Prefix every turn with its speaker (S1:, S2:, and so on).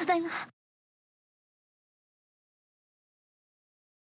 S1: ただいま。